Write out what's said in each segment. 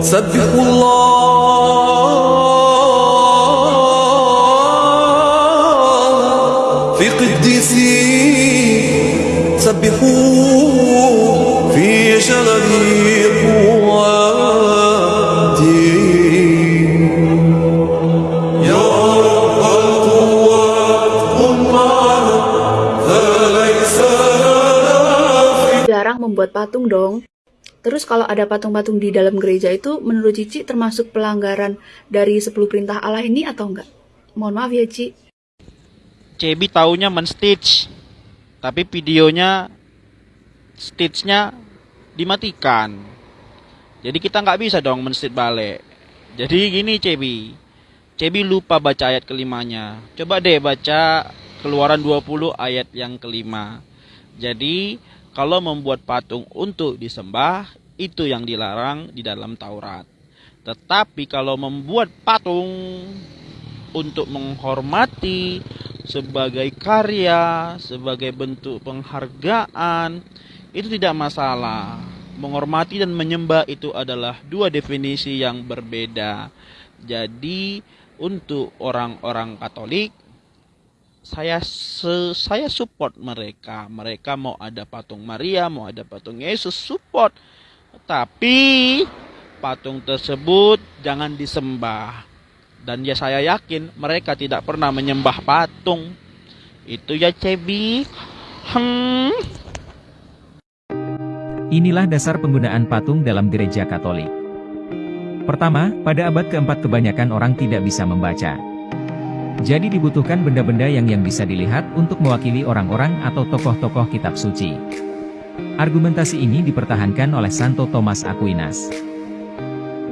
سبحوا الله في قديسي سبحوا في شرفي jarang membuat patung dong. Terus kalau ada patung-patung di dalam gereja itu menurut Cici termasuk pelanggaran dari 10 perintah Allah ini atau enggak? Mohon maaf ya Ci. Cebi taunya men-stitch. Tapi videonya stitchnya dimatikan. Jadi kita nggak bisa dong men-stitch balik. Jadi gini Cebi. Cebi lupa baca ayat kelimanya. Coba deh baca keluaran 20 ayat yang kelima. Jadi kalau membuat patung untuk disembah itu yang dilarang di dalam Taurat. Tetapi kalau membuat patung untuk menghormati sebagai karya, sebagai bentuk penghargaan, itu tidak masalah. Menghormati dan menyembah itu adalah dua definisi yang berbeda. Jadi untuk orang-orang Katolik saya se- saya support mereka. Mereka mau ada patung Maria, mau ada patung Yesus, support. Tapi patung tersebut jangan disembah. Dan ya saya yakin mereka tidak pernah menyembah patung. Itu ya Cebi. Hmm. Inilah dasar penggunaan patung dalam gereja Katolik. Pertama, pada abad keempat kebanyakan orang tidak bisa membaca. Jadi dibutuhkan benda-benda yang yang bisa dilihat untuk mewakili orang-orang atau tokoh-tokoh kitab suci. Argumentasi ini dipertahankan oleh Santo Thomas Aquinas.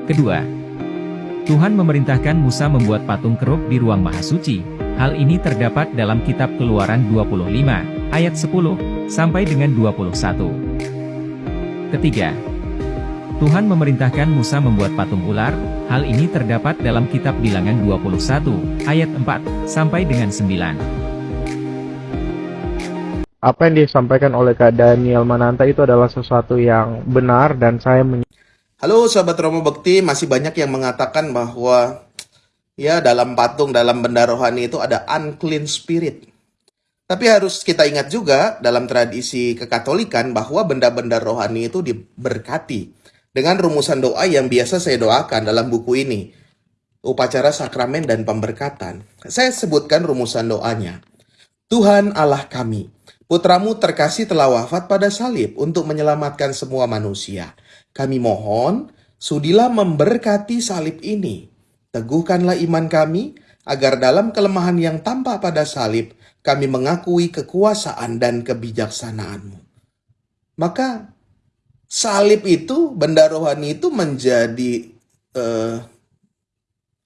Kedua, Tuhan memerintahkan Musa membuat patung keruk di ruang maha suci. Hal ini terdapat dalam kitab Keluaran 25, ayat 10, sampai dengan 21. Ketiga, Tuhan memerintahkan Musa membuat patung ular, hal ini terdapat dalam kitab bilangan 21, ayat 4, sampai dengan 9. apa yang disampaikan oleh Kak Daniel Mananta itu adalah sesuatu yang benar dan saya Halo sahabat Romo Bekti, masih banyak yang mengatakan bahwa ya dalam patung, dalam benda rohani itu ada unclean spirit. Tapi harus kita ingat juga dalam tradisi kekatolikan bahwa benda-benda rohani itu diberkati dengan rumusan doa yang biasa saya doakan dalam buku ini. Upacara sakramen dan pemberkatan. Saya sebutkan rumusan doanya. Tuhan Allah kami, putramu terkasih telah wafat pada salib untuk menyelamatkan semua manusia. Kami mohon, sudilah memberkati salib ini. Teguhkanlah iman kami, agar dalam kelemahan yang tampak pada salib, kami mengakui kekuasaan dan kebijaksanaanmu. Maka salib itu, benda rohani itu menjadi eh,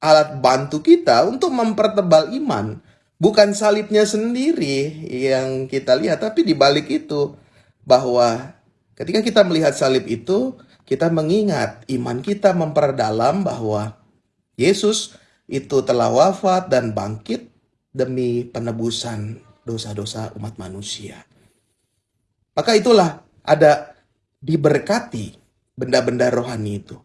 alat bantu kita untuk mempertebal iman. Bukan salibnya sendiri yang kita lihat, tapi di balik itu bahwa ketika kita melihat salib itu, kita mengingat iman kita memperdalam bahwa Yesus itu telah wafat dan bangkit demi penebusan dosa-dosa umat manusia. Maka itulah ada diberkati benda-benda rohani itu.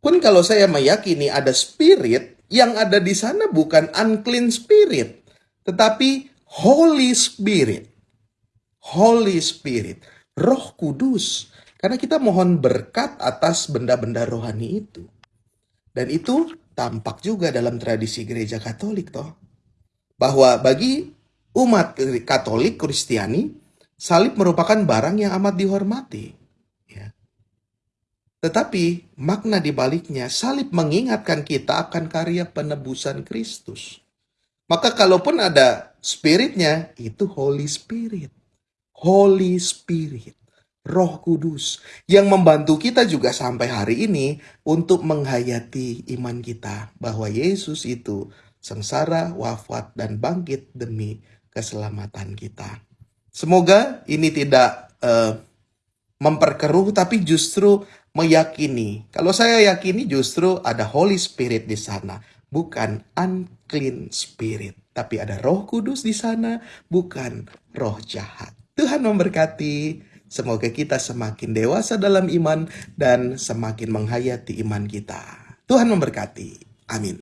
Pun kalau saya meyakini ada spirit, yang ada di sana bukan unclean spirit, tetapi Holy Spirit. Holy Spirit, Roh Kudus. Karena kita mohon berkat atas benda-benda rohani itu. Dan itu tampak juga dalam tradisi gereja Katolik toh. Bahwa bagi umat Katolik Kristiani, salib merupakan barang yang amat dihormati. Tetapi makna di baliknya, salib mengingatkan kita akan karya penebusan Kristus. Maka kalaupun ada spiritnya, itu Holy Spirit. Holy Spirit. Roh Kudus yang membantu kita juga sampai hari ini untuk menghayati iman kita bahwa Yesus itu sengsara, wafat, dan bangkit demi keselamatan kita. Semoga ini tidak eh, memperkeruh, tapi justru meyakini. Kalau saya yakini justru ada Holy Spirit di sana, bukan unclean spirit, tapi ada Roh Kudus di sana, bukan roh jahat. Tuhan memberkati. Semoga kita semakin dewasa dalam iman dan semakin menghayati iman kita. Tuhan memberkati. Amin.